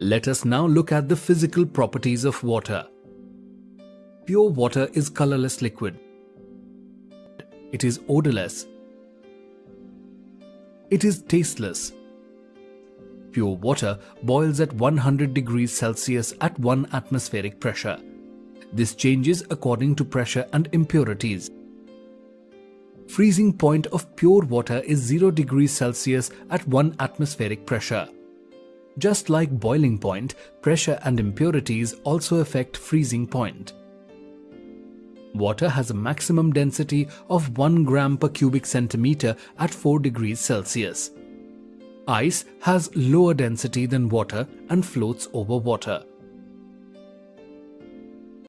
Let us now look at the physical properties of water. Pure water is colorless liquid. It is odorless. It is tasteless. Pure water boils at 100 degrees Celsius at 1 atmospheric pressure. This changes according to pressure and impurities. Freezing point of pure water is 0 degrees Celsius at 1 atmospheric pressure. Just like boiling point, pressure and impurities also affect freezing point. Water has a maximum density of 1 gram per cubic centimeter at 4 degrees Celsius. Ice has lower density than water and floats over water.